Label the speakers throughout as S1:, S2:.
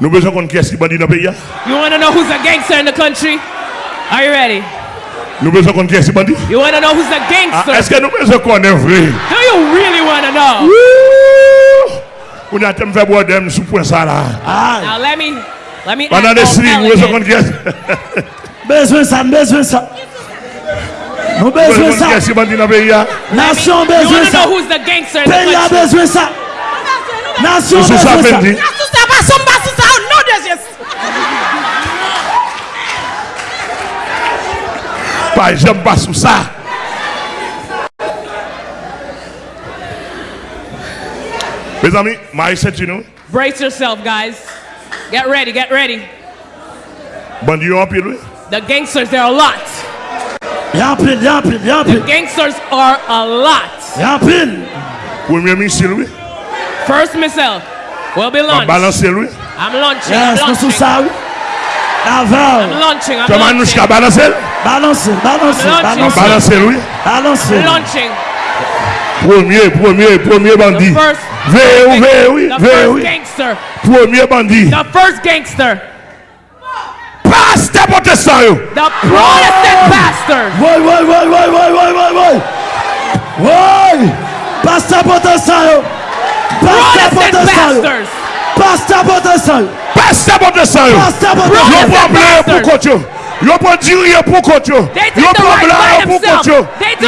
S1: Nous besoin qu'on qui est-ce qui bandit dans le pays.
S2: You want to know who's a gangster in the country? Are you ready?
S1: Nous besoin qu'on qui est-ce qui bandit.
S2: You want to know who's the
S1: Ah,
S2: gangster?
S1: Est-ce que nous besoin qu'on est vrai?
S2: Do you really want to know?
S1: Wouh! On a tellement fait boire d'em sous point ça là.
S3: Aïe.
S2: Now let me let me
S1: Pendant
S2: act
S1: des nous besoin qu'on qui est
S3: Besoin ça, besoin ça. Nous
S1: Nous besoin
S3: besoin
S1: qu'on qui
S3: ça.
S1: est-ce qui bandit dans le pays. hein?
S3: Nation
S2: You want to know who's the gangster in the
S3: Pays a besoin ça. Nation
S1: Sous ça
S3: besoin ça.
S1: Fendi. Pas j'aime pas um sous ça. Mes amis, Marie Saint-Tino,
S2: Brace yourself, guys. Get ready, get ready.
S1: bandit yo en pile.
S2: The gangsters, there are a lot.
S3: Y'a un pile, y'a un pile,
S2: The gangsters are a lot.
S3: Y'a un pile.
S1: Premier missile, oui.
S2: First missile will be
S1: On
S2: launched.
S1: balancer, oui.
S2: I'm launching.
S3: Yes,
S2: I'm launching.
S3: Sorry.
S2: I'm launching. I'm
S1: Comment launching. Comment
S2: nous
S1: balancer?
S3: Balancer,
S2: balancer,
S3: balancer.
S1: Balancer, oui.
S2: Balancer. Launching.
S1: Premier, premier, premier bandit.
S2: Veillez,
S1: veillez, oui, veillez, oui. Premier bandit.
S2: The first gangster.
S1: Pasteur protestant yo.
S2: The Protestant pastor.
S3: Woy, woy, woy, woy, woy, woy, woy, woy. Woy. Pasteur protestant yo. Pasteur
S2: protestant
S3: yo. Pasteur Potentiel.
S1: Pasteur
S3: Potentiel.
S1: Le problème pour côté. Le bon diriger pour côté. Le
S2: problème
S1: pour côté.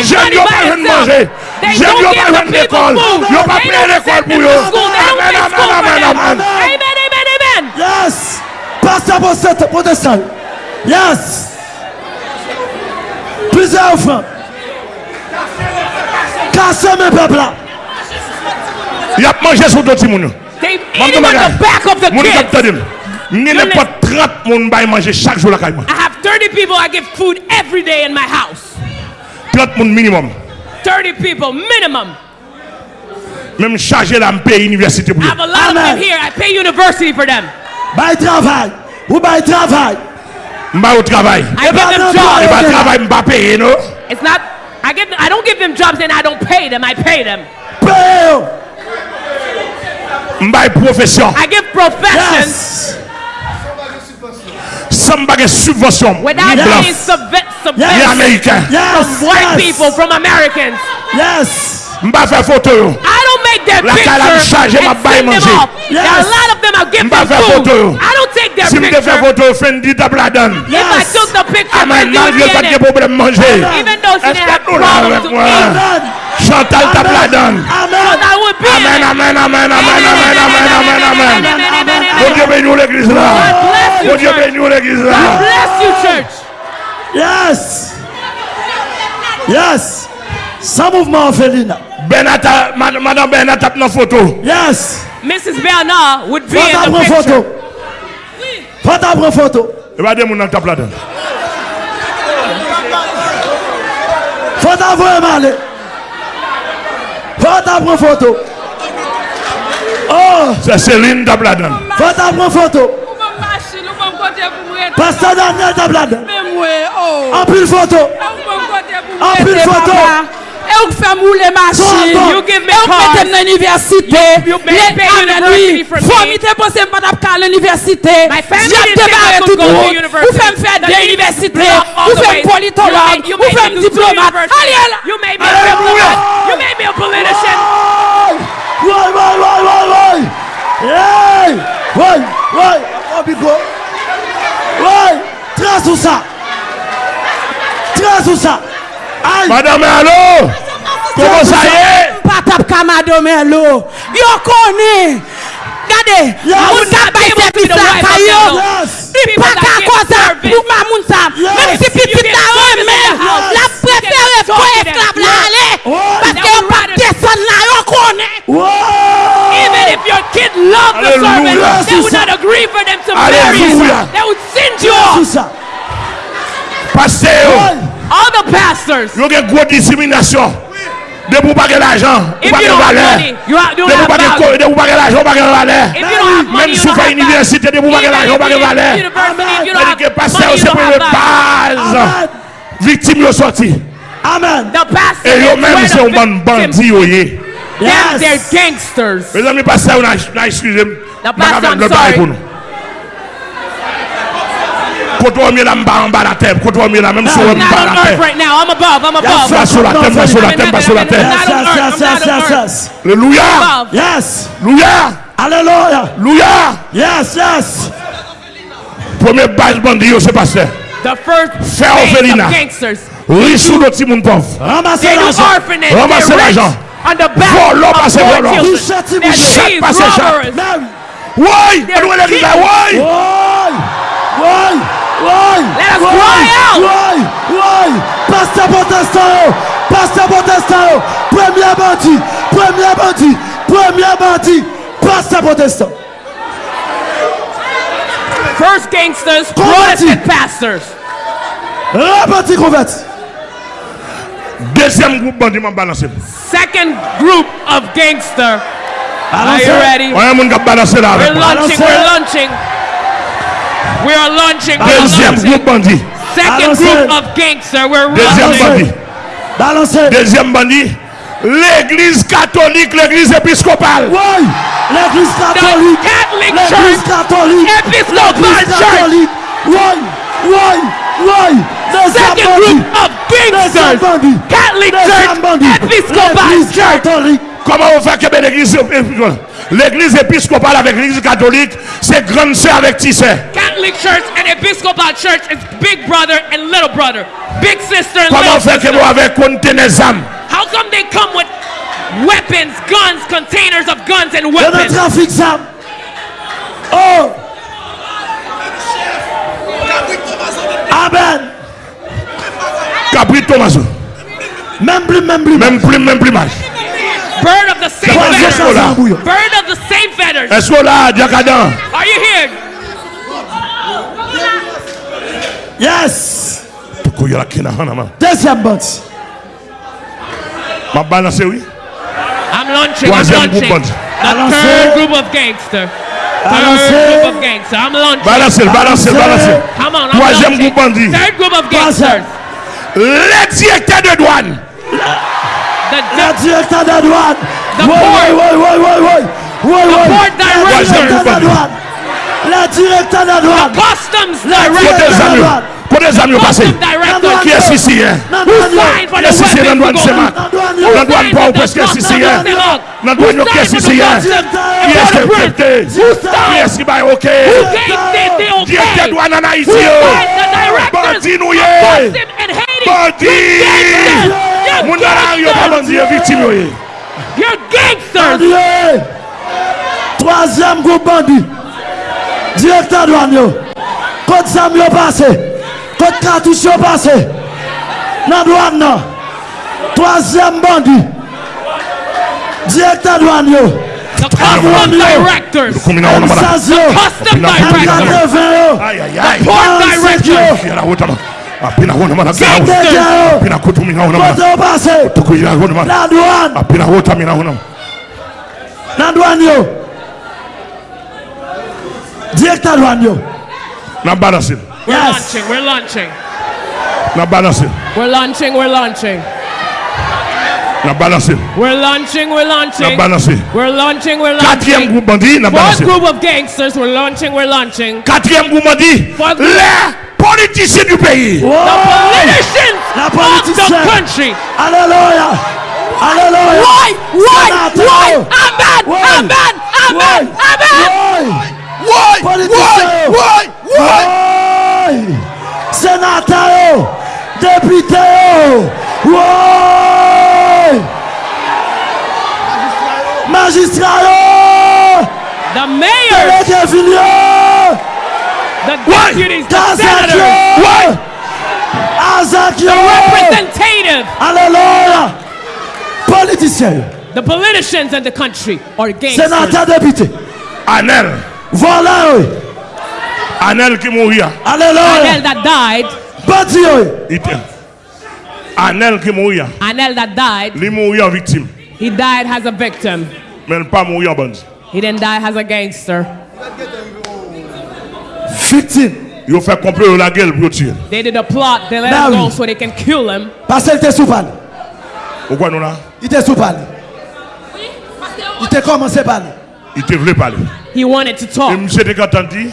S1: J'aime
S2: le
S1: pas
S2: de
S1: manger. J'aime
S2: le
S1: pas
S2: de
S1: l'école. Je pas payer l'école pour
S2: eux.
S1: Amen, amen, amen, amen.
S2: Amen, amen, amen.
S3: Yes. Pasteur Potentiel. Yes. Plusieurs enfants. Cassez mes peuples là.
S1: Il a mangé sur d'autres personnes. Yo.
S2: They eat him on the back of the kids.
S1: kap tade m. Ni ne pas 30 moun bay manger chaque jour la caille moi.
S2: I have 30 people I give food every day in my house.
S1: 30 moun minimum.
S2: 30 people minimum.
S1: Même chargé la me paye université pour
S2: I have a lot of them here. I pay university for them.
S3: Bye travail. Ou bye travail.
S1: Mba au travail.
S2: I give them jobs.
S1: pas travail mba paye non.
S2: It's not. I give. I don't give them jobs and I don't pay them. I pay them.
S3: Paye
S1: Mbay profesyon.
S2: I give profession.
S3: Yes.
S1: Some bagay subvasyon.
S2: Without
S1: yes.
S2: being subvention.
S1: Yes. American.
S3: Yes.
S2: From white
S3: yes.
S2: people, from Americans.
S3: Yes.
S1: Mba fè foto yo.
S2: I don't make their
S1: La
S2: picture and send them off. Yes. Now a lot of them I'll give
S1: Mba
S2: them food.
S1: Yo.
S2: I don't take their
S1: si picture. Si mde
S2: fè
S1: foto yo, fè
S2: ndi tabla dan.
S3: Yes.
S2: If I took the picture,
S1: Amen.
S2: Fendi would
S1: get
S2: it. Even though she didn't have problems to eat.
S1: Chantal
S2: tabla dan.
S1: Amen. amen, amen, amen, amen, amen, amen, amen, amen. Dieu bénis l'église là. Dieu bénis l'église là.
S2: Bless you, church.
S3: Yes. Yes. Sans mouvement, Félina.
S1: Benata, Madame Benata, nos photo.
S3: Yes.
S2: Mrs. Bernard would be in.
S3: Photo. Photo.
S1: Regardez mon là-dedans.
S3: Photo.
S1: Se Seline Dabladan.
S3: Fote apren foto. Pastor Daniel Dabladan. Anpil foto. Anpil foto.
S4: E ou fè
S3: mou
S2: bon. le machin,
S4: e ou mètèm nan universite, lèk ananoui, fòmite posè mpan ap ka l'universite,
S2: jèm
S4: te bare tout
S2: moun,
S4: ou fèm fè de universite, ou fèm
S2: politolog,
S4: ou
S2: fèm
S4: diplomat,
S2: alè
S4: lè!
S2: You made me a politician!
S3: Woy, woy, woy, woy, woy! Hey! Woy, woy! Abiko! Woy! Tres ou sa! Tres ou sa! Ay!
S1: Madame Allo! Komo sa
S4: ye? Patap ka Madame Allo! Yo koni! Gade! Moun sa bay servis la kayo!
S2: Di
S4: pa ka
S2: koza
S4: pou ma moun
S3: sa!
S4: Mèm si pitit la
S2: wè men!
S4: La prefere
S2: fò
S4: esklav la ale, paske yo pa deson la yo
S3: konen.
S2: Even if your kid loved the servant, they would not agree for them to marry you. They would send you off.
S1: Pase
S3: yo.
S2: All the pastors.
S1: Yo gen gwo disiminasyon. De pou bagè l'ajan, ou
S2: bagè valè.
S1: De pou
S2: bagè
S1: kore, de pou bagè l'ajan, ou
S2: bagè
S1: valè.
S2: Mèm
S1: sou
S2: fè
S1: universite, de pou
S2: bagè
S1: l'ajan, ou bagè valè.
S2: Mèm dike
S1: pase
S2: yo
S1: se
S2: pou
S1: le
S3: baz.
S1: victimes yo sorti.
S3: Amen.
S1: Et yo même c'est un bon bandit yo yé.
S2: Yes. They're gangsters.
S1: Mes amis pasteur on a excusez moi. Pas
S2: le bail pour nous.
S1: Koto wame la mba an ba la tem, koto wame la menm sou an
S2: ba
S1: la
S2: tem.
S1: Fla sou la tem, fla sou la tem, fla sou la tem.
S3: Leluya. Yes. Luya. Aleluya. Luya. Yes, yes.
S1: Premier base bandi yo se pase.
S2: The first Fè
S1: orphelinat. Rissou de petits moun
S2: pauvre. Ramasser
S3: l'argent.
S2: Ramasser
S1: l'argent.
S3: Volant,
S2: passer
S1: volant. Chaque
S2: passer
S3: chaque.
S1: Oui,
S2: on
S1: doit les là, oui.
S3: Oui, oui, oui.
S2: Let us cry out.
S3: Oui, oui. Pasteur protestant, pasteur protestant, premier bandit, premier bandit, premier bandit, pasteur protestant.
S2: First gangsters,
S3: Converti.
S2: Protestant pastors.
S3: Reparti converti.
S1: Deuxième groupe bandi m'a balancé.
S2: Second group of gangster. Are you ready?
S1: On a un monde qui a balancé là avec
S2: We're launching. We're launching. We are launching. We're
S1: Deuxième groupe bandi.
S2: Second
S3: Balancez.
S2: group of gangster. We're
S1: Deuxième
S2: launching.
S1: bandit.
S3: Balancez.
S1: Deuxième bandit. L'église catholique, l'église épiscopale.
S3: Oui, l'église catholique. L'église catholique. L'église catholique. Oui, oui, oui.
S2: C'est
S3: un
S2: group of
S3: big
S2: Catholic Church, Episcopal Church.
S1: Comment on fait que l'église épiscopale L'église épiscopale avec l'église catholique, c'est grande sœur avec petit sœur.
S2: Catholic Church and Episcopal Church is big brother and little brother. Big sister and
S1: Comment
S2: little
S1: sister. Comment fait que nous avec contenez âmes
S2: How come they come with weapons, guns, containers of guns and
S3: Il y a un
S2: weapons?
S3: trafic d'armes. Oh. Amen.
S1: Capri Thomaso.
S3: Même plus, même plus.
S1: Même plus, même plus mal.
S2: Bird of the same
S1: Troisième
S2: feathers.
S1: sola.
S2: Bird of the same feathers.
S1: Est-ce que là, Diakadan,
S2: Are you here?
S3: Yes.
S1: pourquoi il y a la kina hanama?
S3: Deuxième bandit.
S1: Ma balanse oui?
S2: I'm launching,
S1: Troisième I'm launching.
S2: The third group of gangsters. Third group of gangsters. I'm launching.
S1: Balance, balance, balance.
S2: Come on, I'm
S1: Troisième
S2: launching.
S1: groupe bandit.
S2: Third group of gangsters.
S1: Le directeur de douane.
S2: The, the, le
S3: directeur de douane.
S2: The
S3: oui,
S2: port.
S3: Oui, oui, oui, oui, oui. Oui, the oui.
S2: port director.
S3: Le directeur de douane. Le directeur de douane.
S1: The
S2: customs director. Le
S3: directeur de
S2: douane. kote
S1: zam yo
S2: pase?
S1: Ki es
S2: sisi
S1: ye?
S2: Ki
S1: es
S2: sisi
S1: ye
S2: nan
S3: douan
S1: seman?
S3: Nan
S1: douan pa ou peske sisi ye? Nan douan yo ke sisi ye? Ki es ke pepte? Ki es ki bay ok? Ki es ke douan nan a iti yo? Bandi nou ye! Bandi! Moun nan a yo pa bandi yo vitim yo ye!
S2: You're gangsters!
S3: Troisième groupe bandit. Directeur douane. Code Sam yo passé. Kote katouche yo. Pase. Nan douan nan. Troasyem bandi. Direkta douan yo. Agwan yo. Emsaz yo.
S2: Emkateven
S3: yo.
S1: Ansek yo. apina wona mana
S3: gawo
S1: apina kutumina
S3: wona
S1: mana
S3: kote
S1: pase tukuyira wona mana
S3: nan douan
S1: apina wota mina wona
S3: nan douan yo. Direkta douan yo.
S1: Nan barasin
S2: We're
S3: Yes.
S2: launching. We're launching.
S1: Na balance.
S2: We're launching. We're launching.
S1: Na balance.
S2: We're launching. We're
S1: Na
S2: launching.
S1: balance.
S2: We're launching. We're
S1: Quatrième
S2: launching.
S1: groupe bandit, na
S2: Fourth
S1: balance.
S2: group of gangsters. We're launching. We're launching.
S1: Quatrième groupe bandit.
S2: Fourth group.
S1: Les politiciens du pays.
S2: The
S3: Oh.
S2: politicians
S3: La
S2: of
S3: politicienne.
S2: the country.
S3: Alléluia. Alléluia.
S2: Why? Why?
S3: Sénateur.
S2: Why? Amen.
S3: Why?
S2: Amen. Amen. Amen.
S3: Why?
S1: Why?
S3: Politicien.
S1: Why? Why? Why?
S3: Why? Sénateur yo. Député yo. Why? Magistrat yo.
S2: The mayors,
S3: Délégué ville yo.
S2: the
S1: Why?
S2: deputies, the
S3: Kazak
S2: senators,
S3: yo. Azak
S2: the
S3: yo.
S2: representative,
S3: Alléluia. Politicien yo.
S2: the politicians in the country are gangsters.
S3: Sénateur député.
S1: Anel.
S3: Voilà yo.
S1: Anel qui mourit.
S3: Alléluia.
S2: Anel that died,
S3: Bandi yo.
S1: Ite. Anel qui mourit.
S2: Anel that died,
S1: Li mourit en victime.
S2: he died as a victim.
S1: Mais il pas mourir en bandit.
S2: He didn't die as a gangster.
S3: Victime.
S1: Yo fait complot la gueule pour tuer.
S2: They did a plot, they let him go so they can kill him.
S3: Parce qu'il était sous panne.
S1: Pourquoi nous là?
S3: Il était sous. Il était commencé par lui.
S1: Il te voulait parler.
S2: He wanted to
S1: Et
S2: talk.
S1: monsieur te entendu,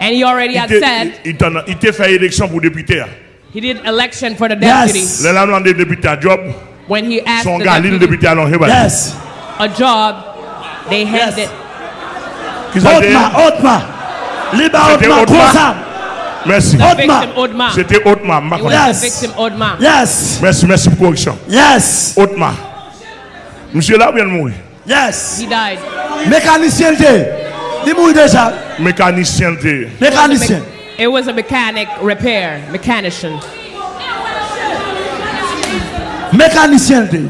S2: And he already had said
S1: il t'en- il te fait élection pour député. Ah.
S2: he did election for the deputy.
S3: Yes.
S1: Les là, nous avons à job.
S2: When he asked
S1: Son
S2: the
S1: gars, l'île
S2: deputy
S1: député à l'enjeu.
S3: Yes.
S2: a job, they handed.
S1: Qui ça dit?
S3: Otma, Otma. Liba
S1: C'était
S3: Otma,
S1: Otma.
S3: Kosa.
S1: Merci.
S2: The
S3: Otma.
S2: victim Odma.
S1: C'était Otma.
S3: Yes.
S2: victim Odma.
S3: Yes.
S1: Merci, merci pour correction.
S3: Yes.
S1: Otma. Monsieur là vient de mourir.
S3: Yes.
S2: He died.
S3: Mécanicien de. Il mourit déjà.
S1: Mécanicien de.
S3: Mécanicien.
S2: It was a mechanic repair, mechanician.
S3: Mécanicien de.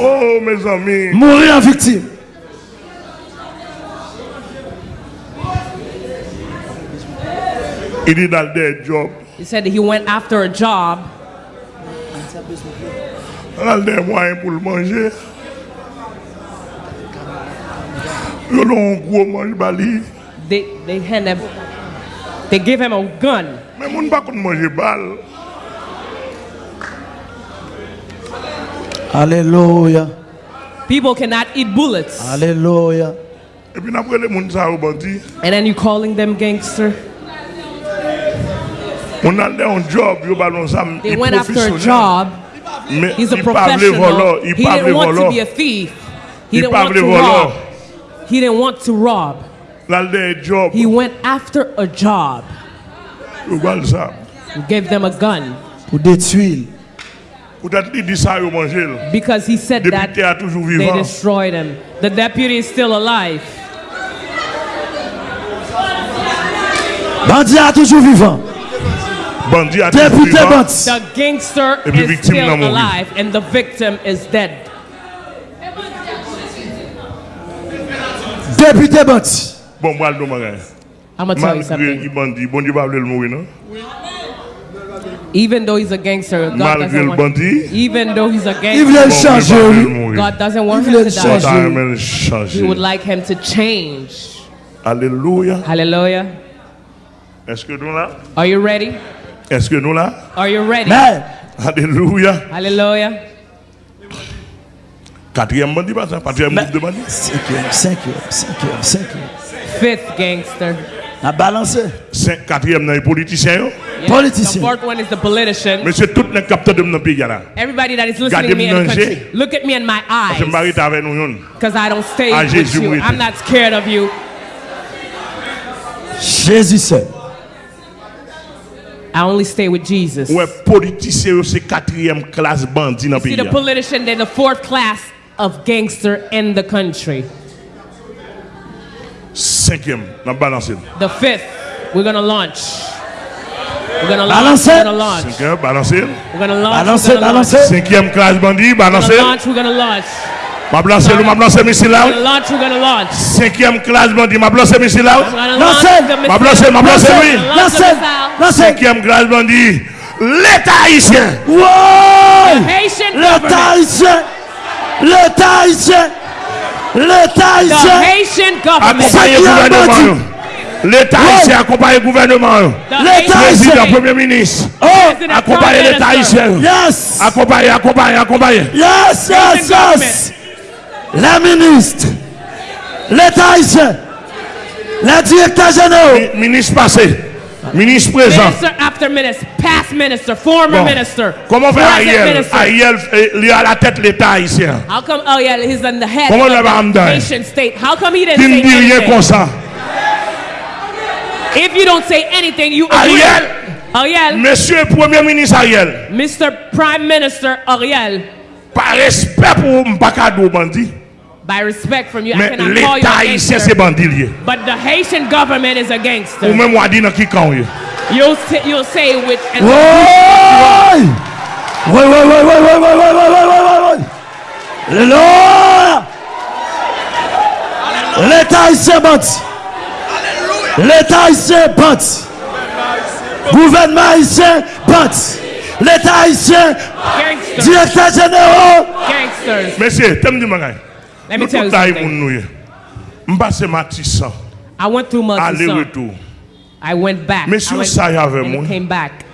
S1: Oh, mes amis.
S3: Mourir en victime.
S1: Il est dans des jobs.
S2: He said he went after a job.
S1: Dans des moyens pour le manger. Bali.
S2: They, they hand him, they give him a gun.
S1: Men moun bakon manje bal.
S3: Hallelujah.
S2: People cannot eat bullets.
S1: Hallelujah.
S2: And then you calling them gangster. They went after a job. He's a professional. He didn't want to be a thief. He didn't want to rob. He didn't want to rob.
S1: Dans des jobs,
S2: He went after a job.
S1: yo ballon ça.
S2: You gave them a gun
S3: Pour détruire.
S1: Peut-être il dit ça yo manger.
S2: because he said that
S1: Député a toujours
S2: they destroyed him. The deputy is still alive.
S3: Bandit a toujours vivant.
S1: Bandit a toujours vivant.
S2: The gangster is still alive and the victim is dead.
S3: Député bandit.
S1: Bon, moi, le magasin.
S2: I'm gonna tell you
S1: Malgré
S2: something.
S1: qu'il bandit, bon Dieu va le mourir, non?
S2: Even though he's a gangster, God
S1: Malgré
S2: doesn't
S1: le
S2: want.
S1: bandit,
S2: Even though he's a gangster,
S3: voulait le
S1: bon Dieu
S3: changer.
S1: va le
S3: oui.
S1: mourir.
S2: God doesn't want
S3: Il
S2: him to
S3: le
S2: die.
S3: changer.
S1: Ça aime le
S2: He would like him to change.
S1: Alléluia.
S2: Hallelujah.
S1: Est-ce que nous là?
S2: Are you ready?
S1: Est-ce que nous là?
S2: Are you ready?
S3: Mais,
S1: Alléluia.
S2: Hallelujah.
S1: Quatrième bandit, pas ça? Quatrième
S3: Mais-
S1: groupe de bandits?
S3: cinquième, cinquième, cinquième, cinquième.
S2: Fifth gangster.
S3: A balancé.
S1: Cinq- Quatrième, dans les politiciens. yo.
S2: Yeah.
S3: Politicien.
S2: The fourth one is the politician.
S1: Mais c'est tout les capteurs de mon pays là.
S2: Everybody that is listening to me in the
S1: Gardez-moi
S2: country, look at me in my
S1: Je me marie
S2: eyes,
S1: avec nous. yon.
S2: because I don't stay
S1: Ah,
S2: with
S1: Jésus
S2: you.
S1: mourit.
S2: I'm not scared of you.
S3: Jésus seul.
S2: I only stay with Jesus.
S1: Ouais, politiciens, yo, c'est quatrième classe bandit dans le
S2: See,
S1: pays.
S2: the politician, they're the fourth class of gangster in the country?
S1: Sikkim. Now balance it.
S2: The fifth. We're gonna launch. We're gonna
S3: balance
S2: launch.
S3: It.
S2: We're gonna launch.
S1: Cinquième, balance it.
S2: We're gonna launch. We're gonna launch.
S1: Cinquième classe bandit.
S2: Balance
S1: it.
S2: We're gonna launch. We're gonna launch.
S1: Ma blase nou, ma
S2: blase misil out.
S1: Cinquième classe bandit, ma
S3: blase
S2: misil out.
S1: Ma blase, ma
S2: blase
S3: lui.
S1: Cinquième classe bandit, l'État haïtien.
S3: L'État haïtien. L'État haïtien. L'État haïtien.
S1: Accompagnez
S3: le
S1: gouvernement. L'État oh. haïtien accompagne le
S2: gouvernement.
S3: L'État
S2: haïtien.
S1: Président, Premier ministre.
S3: Oh.
S2: Accompagnez
S1: l'État haïtien.
S3: Yes.
S1: Accompagnez, accompagnez, accompagnez.
S3: Yes, yes, yes. Les ministres. L'État haïtien. Les directeurs généraux.
S1: Ministre passé. Ministre présent.
S2: Minister after minister, past minister, former
S1: Bon.
S2: minister.
S1: Comment
S2: present
S1: Ariel
S2: minister.
S1: Ariel, eh, il est à la tête de l'État haïtien.
S2: How come? Yeah, he's on the head
S1: Comment
S2: of the nation state. How come he didn't say
S1: rien
S2: anything?
S1: comme ça.
S2: If you don't say anything, you agree.
S1: Ariel.
S2: Ariel,
S1: Monsieur Premier ministre Ariel,
S2: Mr. Prime Minister Ariel,
S1: par respect pour Mpakado bandit,
S2: By respect from you, I cannot call you a gangster. But the Haitian government is a gangster.
S1: Ou men wadi nan ki kan yo.
S2: You'll, you'll say
S3: with... Woy! Woy, woy, woy, woy, woy, woy, woy, woy, woy, woy, woy. Lord! L'État haïtien bâti. L'État haïtien bâti. Gouvernement haïtien bâti. L'État haïtien...
S2: Gangster.
S3: Directeur général.
S2: Gangsters.
S1: Messieurs, tem di magay.
S2: Let me tell you something.
S1: moun nou ye. M'passe Matissan,
S2: I went through Murchison. I went back.
S1: Monsieur
S2: I went,
S1: ça y
S2: and came back.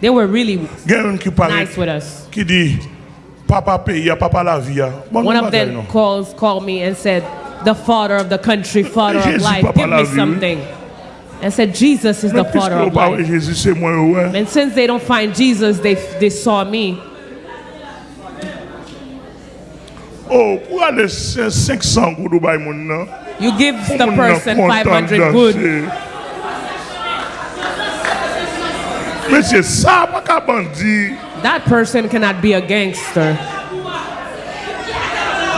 S2: They were really
S1: Gen yon ki pare,
S2: nice with us.
S1: ki di, papa paye, papa la vie.
S2: One of them calls called me and said, the father of the country, father of life. Give me something. I said, Jesus is the father of life.
S1: Jésus, c'est moi, ouais.
S2: And since they don't find Jesus, they, they saw me.
S1: Oh, pour aller 500 goud ou bay moun nan.
S2: You give the person 500 good.
S1: Monsieur, ça pas qu'à bandit,
S2: That person cannot be a gangster.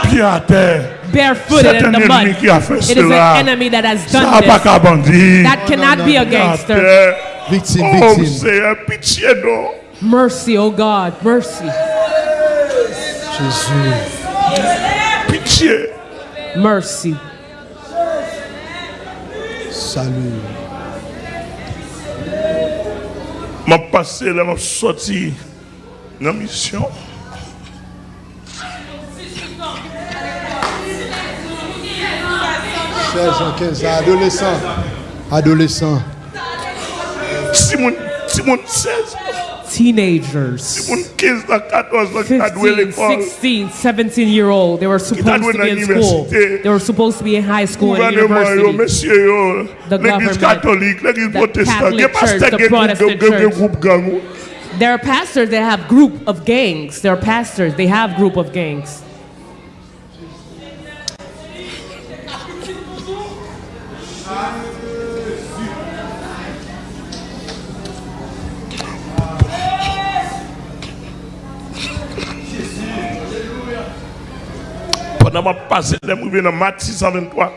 S1: pied à terre.
S2: Barefooted in the mud.
S1: qui a fait
S2: It is an enemy that has done this. That cannot be a
S1: Pied à
S2: gangster.
S1: terre.
S3: Victime,
S1: Oh,
S3: victime.
S1: c'est pitié non.
S2: Mercy, oh God, mercy,
S3: Jésus.
S1: Pitié.
S2: Mercy.
S3: Salut.
S1: m'a passé là, m'a sorti dans la mission.
S3: Chers 15
S1: adolescents, adolescents. Simon, Simon 16.
S2: Teenagers,
S1: si mon 15 ans, 14 ans, qui a doué
S2: 15,
S1: l'école.
S2: 16, 17 year old, they were supposed to be in school. They were supposed to be in high school and university. The government,
S1: l'église
S2: the Catholic
S1: il y a pasteur
S2: church, the Protestant church. There are pastors that have group of gangs. There are pastors, they have group of gangs.
S1: Pendant ma passé, là, je dans mat 623,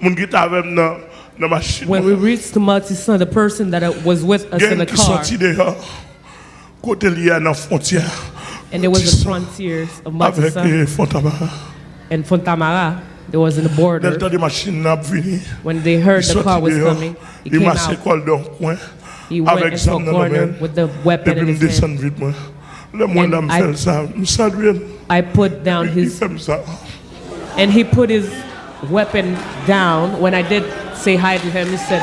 S1: mon qui était avec moi dans dans.
S2: When we reached the Mati Multisun, the person that was with us in the car,
S1: sorti dehors, côté lié à la frontière,
S2: and there was the frontiers of
S1: avec
S2: Multisun
S1: eh, Fontamara.
S2: and Fontamara. There was in the border.
S1: temps de machine n'a venu.
S2: When they heard the car was coming, he came out. He went into a corner with the weapon in his hand.
S1: descendre vite, moi. Le monde
S2: And I-
S1: fait ça. Je salue.
S2: I put down his. And he put his weapon down. When I did say hi to him, he said,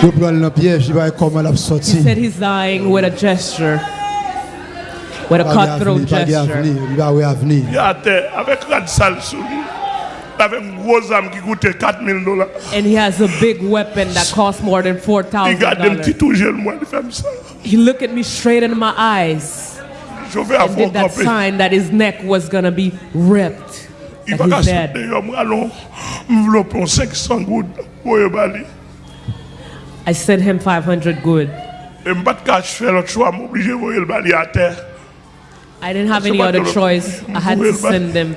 S3: Je prends le piège, il va comment l'a
S2: he said he's dying with a gesture, with a cutthroat gesture. And he has a big weapon that costs more than four
S1: Il
S2: thousand
S1: garde un petit
S2: dollars.
S1: tout jeune, moi, il fait.
S2: He looked at me straight in my eyes and did that sign that his neck was gonna be ripped. That he's dead.
S1: d'ailleurs, moi, allons envelopper 500 gouttes pour y aller.
S2: I sent him 500 good.
S1: Et je ne peux pas faire l'autre choix, je suis obligé de voir le bali à terre.
S2: I didn't have any other choice. I had to send them,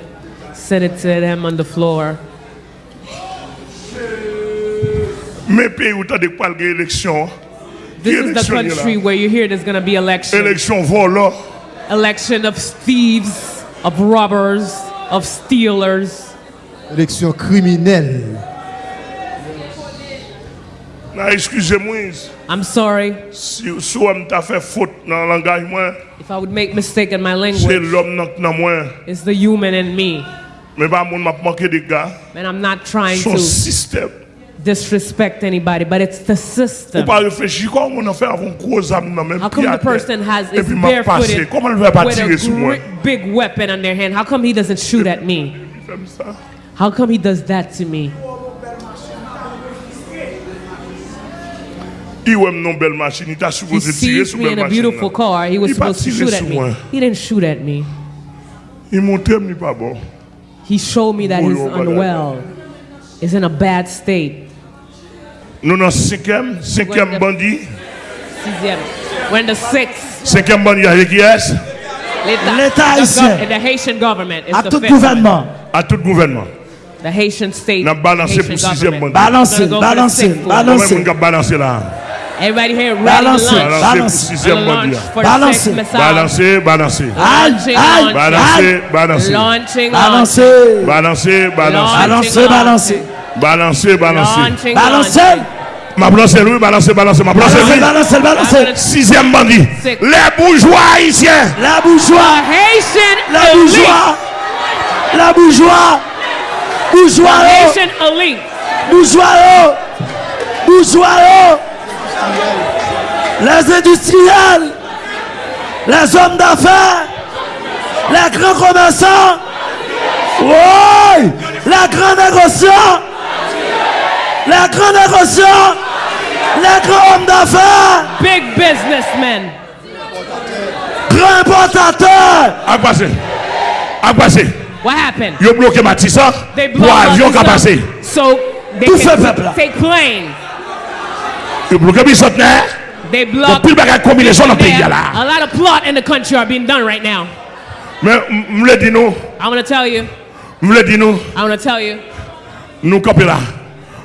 S2: send it to them on the floor.
S1: Mais pays où tu as des poils d'élection.
S2: This is the country where you hear there's gonna be election,
S1: Élection volant.
S2: election of thieves, of robbers, of stealers.
S3: Élection criminelle.
S1: Non, excusez-moi,
S2: I'm sorry
S1: si si on t'a fait faute dans le langage, moi,
S2: if I would make mistake in my language.
S1: l'homme dans- dans moi.
S2: It's the human in me,
S1: Mais pas mon m'a manqué de gars.
S2: and I'm not trying to
S1: système.
S2: disrespect anybody, but it's the system.
S1: pas réfléchir comment on a fait avant gros âme dans même
S2: How come the person has is
S1: puis m'a passé.
S2: barefooted
S1: Comment il va pas
S2: with a big weapon on their hand? How come he doesn't shoot at me?
S1: Il fait ça.
S2: How come he does that to me?
S1: Il aime non belle machine, il t'a
S2: He sees me in a beautiful car. He was supposed to shoot at me. He didn't shoot at me. He showed me that he's unwell. He's in a bad state.
S1: Nous dans cinquième, cinquième bandit,
S2: Sixième. We're in the sixth.
S1: cinquième bandit avec qui est
S2: L'État
S3: haïtien.
S2: the Haitian government. is
S3: À tout gouvernement.
S1: à tout gouvernement.
S2: The Haitian state.
S1: N'a balancé
S2: Haitian
S1: pour sixième bandit. Comment là?
S2: Everybody here ready
S3: balancez,
S2: to launch.
S3: Balancez,
S1: sixième
S2: mandat.
S3: Balancez,
S2: balancez,
S1: balancez. Balancez,
S3: balancez.
S2: Launching,
S3: balancez, balancez, balancez.
S1: Balancez, balancez.
S2: Balancez,
S3: balancez.
S2: Balancez.
S1: Ma lui, balancez, balancez. Ma
S3: balancez,
S1: lui.
S3: Balancez, balancez.
S1: Sixième bandit. Les bourgeois haïtiens.
S3: La bourgeois.
S2: Haitian.
S3: La bourgeois. La bourgeois. Bourgeois.
S2: Haitian elite.
S3: Bourgeois. Bourgeois. Les industriels. Les hommes d'affaires. Les grands commerçants. Oui. Les grands négociants. Les grands négociants. Les grands hommes d'affaires.
S2: Big businessmen.
S3: Grands importateurs.
S1: A passé. A passé.
S2: What happened?
S1: Yo bloqué Matissa
S2: They
S1: pour avion qui a
S2: Matissa
S1: passé.
S2: So they
S3: Tout
S2: take plane.
S1: Yo bloqué bicentenaire.
S2: They
S1: Bon,
S2: block.
S1: pile bagage combinaison dans le pays là.
S2: a lot of plot in the country are being done right now.
S1: Mais m'le dit nous,
S2: I'm gonna tell you.
S1: m'le dit nous,
S2: I'm gonna tell you.
S1: nous camper là.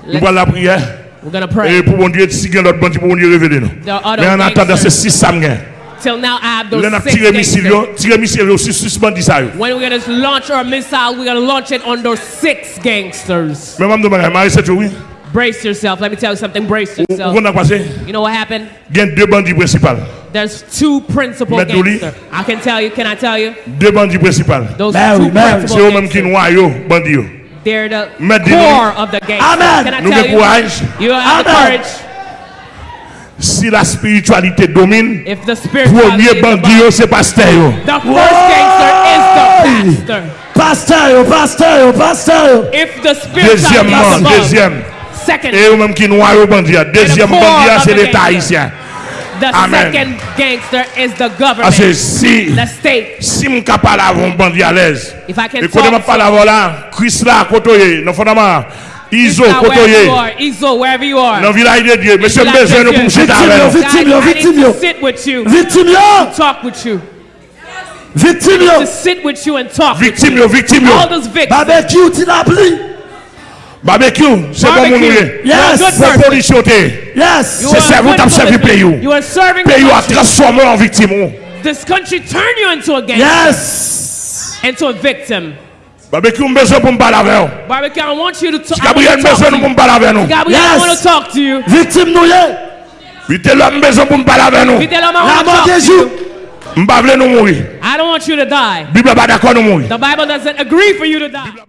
S1: Nous
S2: Let's-
S1: allons la prière.
S2: We're gonna
S1: Et
S2: pray.
S1: pour bon Dieu, si il y a d'autres pour bon Dieu révéler nous.
S2: Other
S1: Mais en attendant,
S2: gangsters.
S1: six samedi.
S2: Till now, I have
S1: Là, on a
S2: those six
S1: tiré missile,
S2: gangsters.
S1: yo, tiré missile, yo, sur six bandits ça. yo.
S2: When we're gonna launch our missile, we're gonna launch it on those six gangsters.
S1: Mais maman de bagage, Marie, c'est tout, oui.
S2: Brace yourself. Let me tell you something. Brace yourself.
S1: on passé?
S2: You know what happened?
S1: Il deux bandits principaux.
S2: There's two principal gangsters. I can tell you. Can I tell you?
S1: Deux bandits principaux.
S2: Those
S3: Ben
S2: two
S3: oui, ben.
S1: C'est
S2: principal
S1: eux-mêmes qui
S2: gangsters.
S1: bandits.
S2: They're the
S1: Maître Douli.
S2: core of the gangsters.
S3: Amen.
S2: Can I
S1: Nous
S2: tell
S1: avons
S2: you?
S1: courage.
S2: You have the
S3: Amen.
S2: courage.
S1: Si la spiritualité domine,
S2: If the spirituality
S1: premier
S2: is
S1: bandit,
S2: above-
S1: yo, c'est pasteur.
S2: the first gangster is the pastor.
S3: Pasteur, yo, pasteur, yo, pasteur. yo.
S2: If the spirituality is
S1: Deuxièmement,
S2: above,
S1: deuxième.
S2: second.
S1: Et eux-mêmes qui noient aux bandits. Deuxième bandit, c'est l'État haïtien.
S2: The
S1: Amen.
S2: second gangster is the government.
S1: Ah, Parce que si,
S2: the state.
S1: si je ne peux pas avoir un bandit à l'aise, et quand je
S2: ne
S1: peux pas l'avoir là, Christ là, côté, non fondamment. Iso, kotoye.
S2: Iso, wherever you are.
S1: Nan vilay de Diyo.
S2: Mese mbeze
S1: nou pou
S2: msita
S1: avè nou.
S3: Victim yo, victim yo, victim yo. Victim yo.
S2: Talk with you.
S3: Victim yo.
S2: To sit with you and talk with you.
S1: Victim
S2: yo, victim
S1: yo.
S2: All those victims.
S3: Babek you ti la bli.
S1: Barbecue, c'est bon
S2: moun
S3: Yes.
S2: Bon
S1: policier.
S3: Yes.
S1: C'est
S2: servant
S1: t'a servi pays. Pays a transformé en victime. Oh.
S2: This country turned you into a gangster.
S3: Yes.
S2: Into a victim.
S1: Barbecue, me besoin pour me parler avec vous.
S2: Barbecue, I want you to talk.
S1: Gabriel,
S2: me
S1: besoin pour me parler avec nous.
S2: Gabriel, I want to talk to you.
S3: Victime nous
S1: Vite l'homme besoin pour me parler avec nous.
S2: Vite l'homme, I want to talk to you. I don't want you to die. The Bible doesn't agree for you to die.